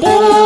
de